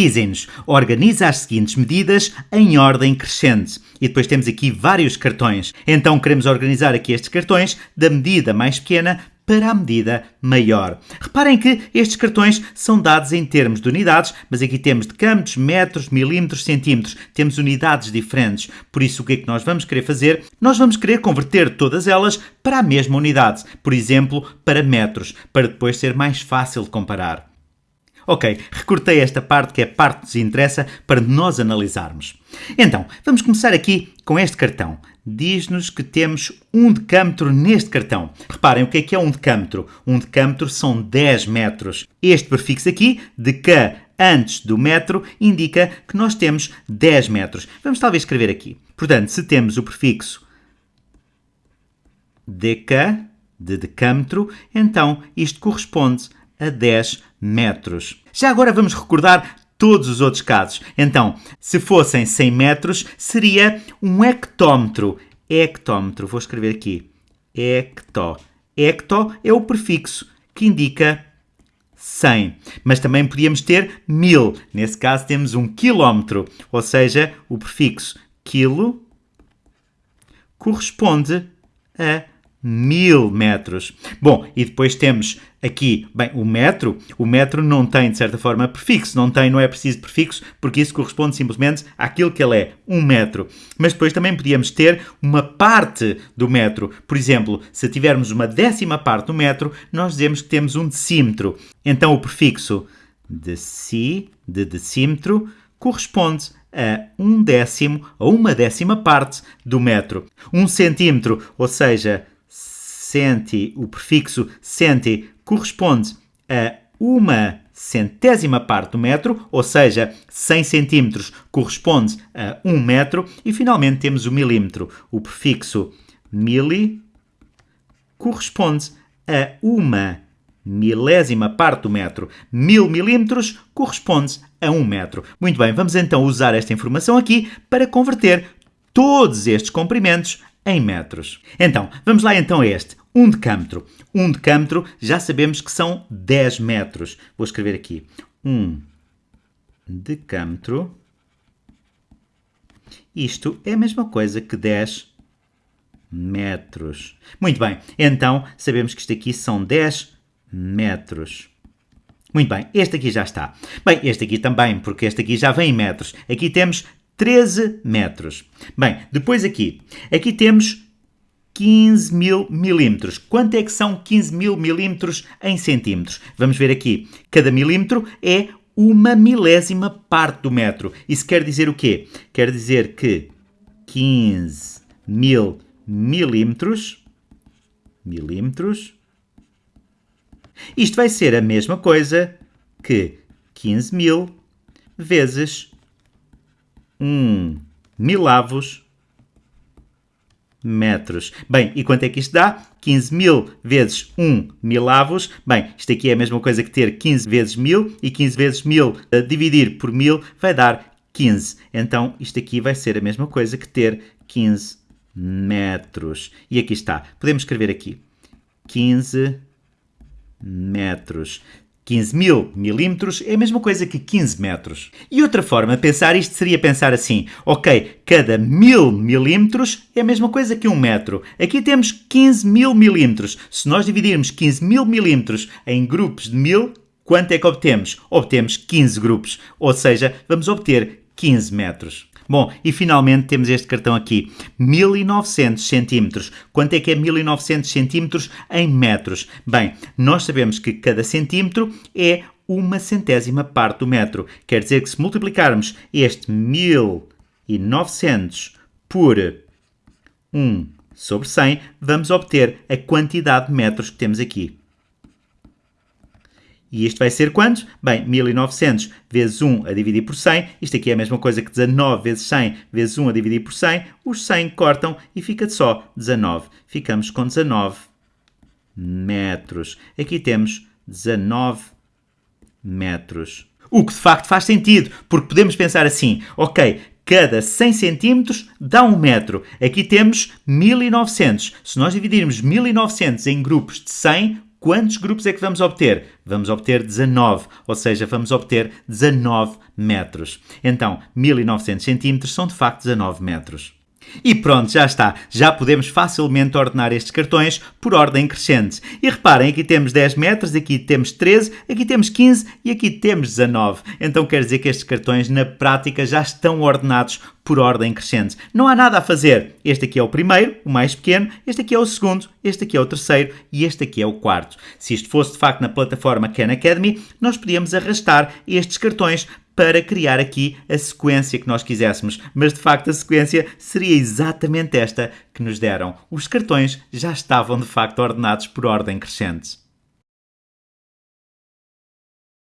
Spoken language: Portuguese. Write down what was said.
Dizem-nos, organiza as seguintes medidas em ordem crescente. E depois temos aqui vários cartões. Então queremos organizar aqui estes cartões da medida mais pequena para a medida maior. Reparem que estes cartões são dados em termos de unidades, mas aqui temos decâmetros, metros, milímetros, centímetros. Temos unidades diferentes. Por isso, o que é que nós vamos querer fazer? Nós vamos querer converter todas elas para a mesma unidade. Por exemplo, para metros, para depois ser mais fácil de comparar. Ok, recortei esta parte que é a parte que nos interessa para nós analisarmos. Então, vamos começar aqui com este cartão. Diz-nos que temos um decâmetro neste cartão. Reparem, o que é que é um decâmetro? Um decâmetro são 10 metros. Este prefixo aqui, de K antes do metro, indica que nós temos 10 metros. Vamos talvez escrever aqui. Portanto, se temos o prefixo DK, de decâmetro, então isto corresponde a 10 metros. Já agora vamos recordar todos os outros casos. Então, se fossem 100 metros, seria um hectómetro. Hectómetro, vou escrever aqui. Hectó. Hectó é o prefixo que indica 100. Mas também podíamos ter 1000. Nesse caso temos um quilómetro, ou seja, o prefixo quilo corresponde a mil metros. Bom, e depois temos aqui, bem, o metro. O metro não tem, de certa forma, prefixo. Não tem, não é preciso prefixo, porque isso corresponde simplesmente àquilo que ele é, um metro. Mas depois também podíamos ter uma parte do metro. Por exemplo, se tivermos uma décima parte do metro, nós dizemos que temos um decímetro. Então o prefixo deci, de decímetro, corresponde a um décimo, a uma décima parte do metro. Um centímetro, ou seja, centi, o prefixo centi corresponde a uma centésima parte do metro, ou seja, 100 centímetros corresponde a 1 metro, e finalmente temos o milímetro. O prefixo mili corresponde a uma milésima parte do metro. Mil milímetros corresponde a 1 metro. Muito bem, vamos então usar esta informação aqui para converter todos estes comprimentos em metros. Então, vamos lá então a este. Um decâmetro. Um decâmetro já sabemos que são 10 metros. Vou escrever aqui. Um decâmetro. Isto é a mesma coisa que 10 metros. Muito bem, então sabemos que isto aqui são 10 metros. Muito bem, este aqui já está. Bem, este aqui também, porque este aqui já vem em metros. Aqui temos 13 metros. Bem, depois aqui. Aqui temos 15 mil milímetros. Quanto é que são 15 mil milímetros em centímetros? Vamos ver aqui. Cada milímetro é uma milésima parte do metro. Isso quer dizer o quê? Quer dizer que 15 mil milímetros, milímetros, isto vai ser a mesma coisa que 15 mil vezes 1 milavos metros. Bem, e quanto é que isto dá? 15 mil vezes 1 milavos. Bem, isto aqui é a mesma coisa que ter 15 vezes 1000 e 15 vezes 1000 a dividir por 1000 vai dar 15. Então, isto aqui vai ser a mesma coisa que ter 15 metros. E aqui está. Podemos escrever aqui 15 metros. 15 mil milímetros é a mesma coisa que 15 metros. E outra forma de pensar isto seria pensar assim: ok, cada mil milímetros é a mesma coisa que um metro. Aqui temos 15 mil milímetros. Se nós dividirmos 15 mil milímetros em grupos de mil, quanto é que obtemos? Obtemos 15 grupos, ou seja, vamos obter 15 metros. Bom, e finalmente temos este cartão aqui, 1900 centímetros. Quanto é que é 1900 centímetros em metros? Bem, nós sabemos que cada centímetro é uma centésima parte do metro. Quer dizer que se multiplicarmos este 1900 por 1 sobre 100, vamos obter a quantidade de metros que temos aqui. E isto vai ser quanto? Bem, 1900 vezes 1 a dividir por 100. Isto aqui é a mesma coisa que 19 vezes 100 vezes 1 a dividir por 100. Os 100 cortam e fica só 19. Ficamos com 19 metros. Aqui temos 19 metros. O que de facto faz sentido, porque podemos pensar assim, ok, cada 100 centímetros dá 1 metro. Aqui temos 1900. Se nós dividirmos 1900 em grupos de 100, quantos grupos é que vamos obter? Vamos obter 19, ou seja, vamos obter 19 metros. Então, 1900 centímetros são de facto 19 metros. E pronto, já está. Já podemos facilmente ordenar estes cartões por ordem crescente. E reparem, aqui temos 10 metros, aqui temos 13, aqui temos 15 e aqui temos 19. Então quer dizer que estes cartões na prática já estão ordenados por ordem crescente. Não há nada a fazer. Este aqui é o primeiro, o mais pequeno, este aqui é o segundo, este aqui é o terceiro e este aqui é o quarto. Se isto fosse de facto na plataforma Khan Academy, nós podíamos arrastar estes cartões para criar aqui a sequência que nós quiséssemos. Mas de facto a sequência seria exatamente esta que nos deram. Os cartões já estavam de facto ordenados por ordem crescente.